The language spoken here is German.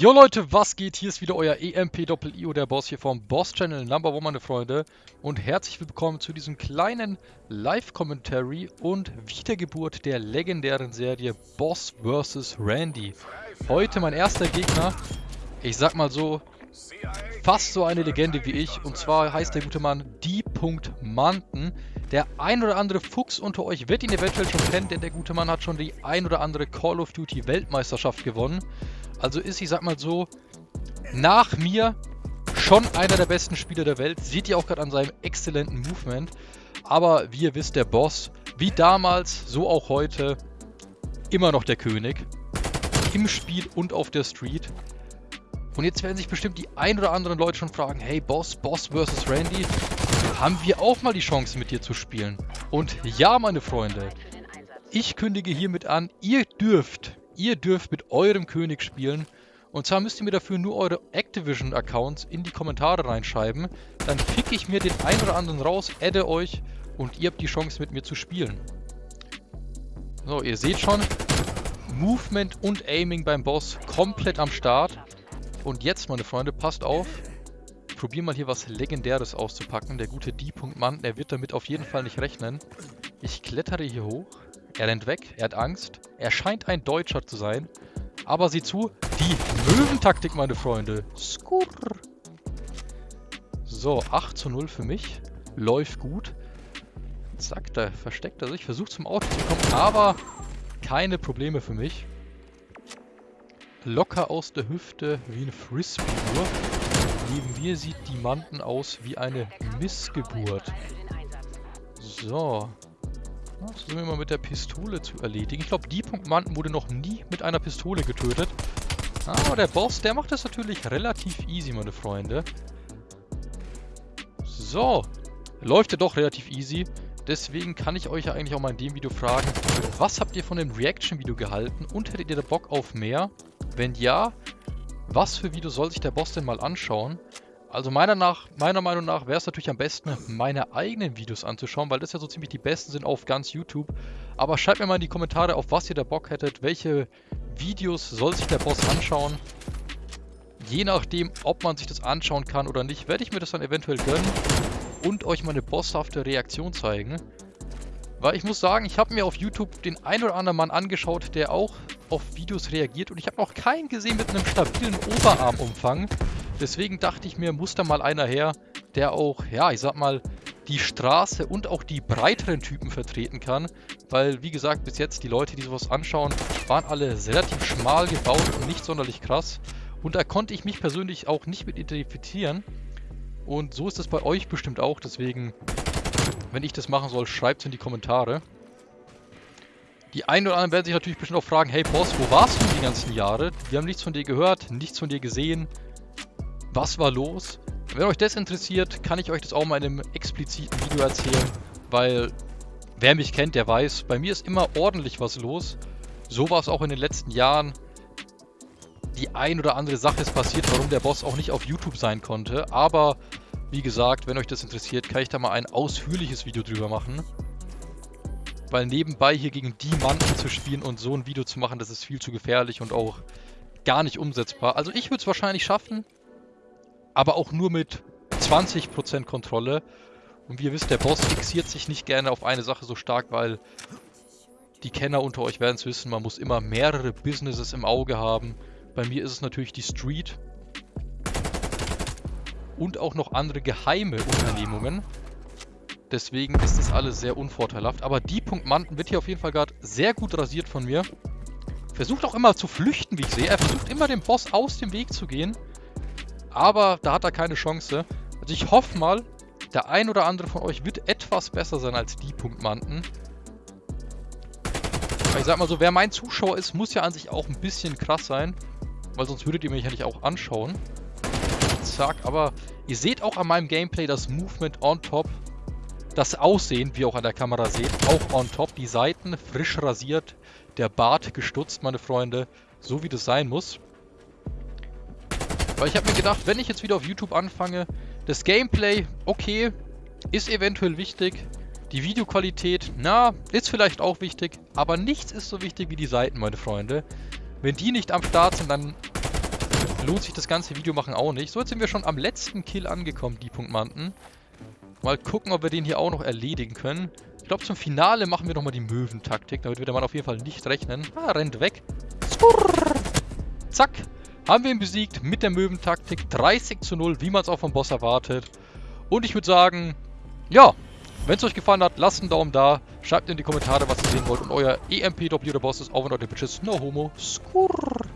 Jo Leute, was geht? Hier ist wieder euer EMP-Doppel-IO, der Boss hier vom Boss-Channel Number One, meine Freunde. Und herzlich willkommen zu diesem kleinen Live-Commentary und Wiedergeburt der legendären Serie Boss vs. Randy. Heute mein erster Gegner, ich sag mal so, fast so eine Legende wie ich. Und zwar heißt der gute Mann D. Der ein oder andere Fuchs unter euch wird ihn eventuell schon kennen, denn der gute Mann hat schon die ein oder andere Call of Duty Weltmeisterschaft gewonnen. Also ist, ich sag mal so, nach mir schon einer der besten Spieler der Welt. Seht ihr auch gerade an seinem exzellenten Movement. Aber wie ihr wisst, der Boss, wie damals, so auch heute, immer noch der König. Im Spiel und auf der Street. Und jetzt werden sich bestimmt die ein oder anderen Leute schon fragen, hey Boss, Boss vs. Randy, haben wir auch mal die Chance mit dir zu spielen? Und ja, meine Freunde, ich kündige hiermit an, ihr dürft Ihr dürft mit eurem König spielen. Und zwar müsst ihr mir dafür nur eure Activision-Accounts in die Kommentare reinschreiben. Dann pick ich mir den einen oder anderen raus, adde euch und ihr habt die Chance mit mir zu spielen. So, ihr seht schon, Movement und Aiming beim Boss komplett am Start. Und jetzt, meine Freunde, passt auf. Ich probiere mal hier was Legendäres auszupacken. Der gute D-Punkt-Mann, der wird damit auf jeden Fall nicht rechnen. Ich klettere hier hoch. Er rennt weg, er hat Angst. Er scheint ein Deutscher zu sein. Aber sieh zu, die Möwentaktik, meine Freunde. Skurr. So, 8 zu 0 für mich. Läuft gut. Zack, da versteckt er sich. Versucht zum Auto zu kommen, aber keine Probleme für mich. Locker aus der Hüfte wie eine Frisbee. Neben mir sieht die Manten aus wie eine Missgeburt. So, das sind wir mal mit der Pistole zu erledigen. Ich glaube, die Punktmanten wurde noch nie mit einer Pistole getötet. Aber der Boss, der macht das natürlich relativ easy, meine Freunde. So. Läuft ja doch relativ easy. Deswegen kann ich euch ja eigentlich auch mal in dem Video fragen, was habt ihr von dem Reaction-Video gehalten und hättet ihr da Bock auf mehr? Wenn ja, was für Video soll sich der Boss denn mal anschauen? Also meiner, nach, meiner Meinung nach wäre es natürlich am besten, meine eigenen Videos anzuschauen, weil das ja so ziemlich die besten sind auf ganz YouTube. Aber schreibt mir mal in die Kommentare, auf was ihr da Bock hättet, welche Videos soll sich der Boss anschauen. Je nachdem, ob man sich das anschauen kann oder nicht, werde ich mir das dann eventuell gönnen und euch meine bosshafte Reaktion zeigen. Weil ich muss sagen, ich habe mir auf YouTube den ein oder anderen Mann angeschaut, der auch auf Videos reagiert und ich habe noch keinen gesehen mit einem stabilen Oberarmumfang. Deswegen dachte ich mir, muss da mal einer her, der auch, ja, ich sag mal, die Straße und auch die breiteren Typen vertreten kann. Weil, wie gesagt, bis jetzt die Leute, die sowas anschauen, waren alle relativ schmal gebaut und nicht sonderlich krass. Und da konnte ich mich persönlich auch nicht mit identifizieren. Und so ist es bei euch bestimmt auch. Deswegen, wenn ich das machen soll, schreibt es in die Kommentare. Die einen oder anderen werden sich natürlich bestimmt auch fragen, hey Boss, wo warst du die ganzen Jahre? Wir haben nichts von dir gehört, nichts von dir gesehen was war los? Wenn euch das interessiert, kann ich euch das auch mal in einem expliziten Video erzählen, weil wer mich kennt, der weiß, bei mir ist immer ordentlich was los. So war es auch in den letzten Jahren. Die ein oder andere Sache ist passiert, warum der Boss auch nicht auf YouTube sein konnte. Aber wie gesagt, wenn euch das interessiert, kann ich da mal ein ausführliches Video drüber machen. Weil nebenbei hier gegen die Manten zu spielen und so ein Video zu machen, das ist viel zu gefährlich und auch gar nicht umsetzbar. Also ich würde es wahrscheinlich schaffen, aber auch nur mit 20% Kontrolle. Und wie ihr wisst, der Boss fixiert sich nicht gerne auf eine Sache so stark, weil die Kenner unter euch werden es wissen, man muss immer mehrere Businesses im Auge haben. Bei mir ist es natürlich die Street. Und auch noch andere geheime Unternehmungen. Deswegen ist das alles sehr unvorteilhaft. Aber die Punkt Manten wird hier auf jeden Fall gerade sehr gut rasiert von mir. Versucht auch immer zu flüchten, wie ich sehe. Er versucht immer dem Boss aus dem Weg zu gehen. Aber da hat er keine Chance. Also ich hoffe mal, der ein oder andere von euch wird etwas besser sein als die Punktmanten. Ich sag mal so, wer mein Zuschauer ist, muss ja an sich auch ein bisschen krass sein. Weil sonst würdet ihr mich ja nicht auch anschauen. Zack, aber ihr seht auch an meinem Gameplay das Movement on top. Das Aussehen, wie ihr auch an der Kamera seht, auch on top. Die Seiten frisch rasiert, der Bart gestutzt, meine Freunde. So wie das sein muss. Weil ich habe mir gedacht, wenn ich jetzt wieder auf YouTube anfange, das Gameplay, okay, ist eventuell wichtig. Die Videoqualität, na, ist vielleicht auch wichtig. Aber nichts ist so wichtig wie die Seiten, meine Freunde. Wenn die nicht am Start sind, dann lohnt sich das ganze Video machen auch nicht. So, jetzt sind wir schon am letzten Kill angekommen, die Punktmanten. Mal gucken, ob wir den hier auch noch erledigen können. Ich glaube, zum Finale machen wir nochmal die Möwentaktik. Damit wird der Mann auf jeden Fall nicht rechnen. Ah, rennt weg. Skurr. Zack. Haben wir ihn besiegt mit der Möwentaktik. 30 zu 0, wie man es auch vom Boss erwartet. Und ich würde sagen, ja, wenn es euch gefallen hat, lasst einen Daumen da. Schreibt in die Kommentare, was ihr sehen wollt. Und euer EMPW der Boss ist auch, wenn euch der Bitches no homo. Skurr.